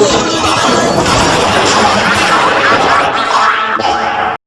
Thank.